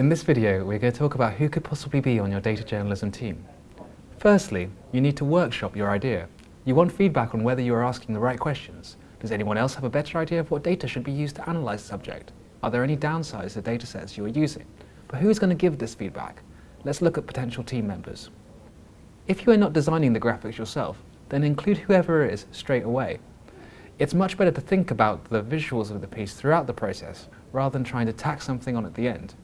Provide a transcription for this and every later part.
In this video, we're going to talk about who could possibly be on your data journalism team. Firstly, you need to workshop your idea. You want feedback on whether you are asking the right questions. Does anyone else have a better idea of what data should be used to analyse the subject? Are there any downsides to data sets you are using? But who is going to give this feedback? Let's look at potential team members. If you are not designing the graphics yourself, then include whoever it is straight away. It's much better to think about the visuals of the piece throughout the process, rather than trying to tack something on at the end.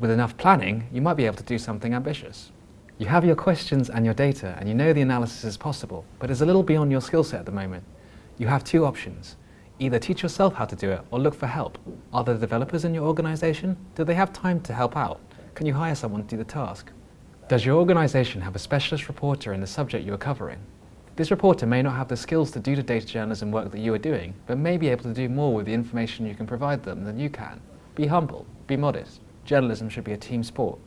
With enough planning, you might be able to do something ambitious. You have your questions and your data, and you know the analysis is possible, but it's a little beyond your skill set at the moment. You have two options. Either teach yourself how to do it or look for help. Are there developers in your organisation? Do they have time to help out? Can you hire someone to do the task? Does your organisation have a specialist reporter in the subject you are covering? This reporter may not have the skills to do the data journalism work that you are doing, but may be able to do more with the information you can provide them than you can. Be humble, be modest. Journalism should be a team sport.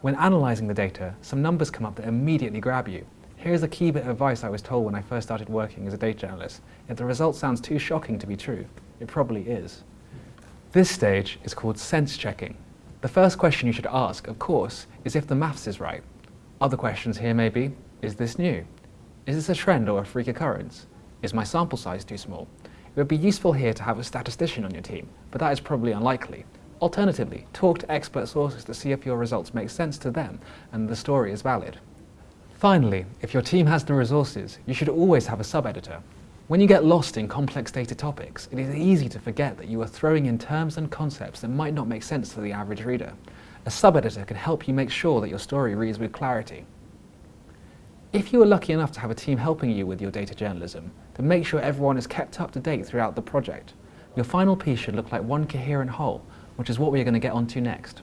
When analysing the data, some numbers come up that immediately grab you. Here's a key bit of advice I was told when I first started working as a data journalist. If the result sounds too shocking to be true, it probably is. This stage is called sense checking. The first question you should ask, of course, is if the maths is right. Other questions here may be, is this new? Is this a trend or a freak occurrence? Is my sample size too small? It would be useful here to have a statistician on your team, but that is probably unlikely. Alternatively, talk to expert sources to see if your results make sense to them and the story is valid. Finally, if your team has the resources, you should always have a sub-editor. When you get lost in complex data topics, it is easy to forget that you are throwing in terms and concepts that might not make sense to the average reader. A sub-editor can help you make sure that your story reads with clarity. If you are lucky enough to have a team helping you with your data journalism, then make sure everyone is kept up to date throughout the project. Your final piece should look like one coherent whole, which is what we are going to get onto next.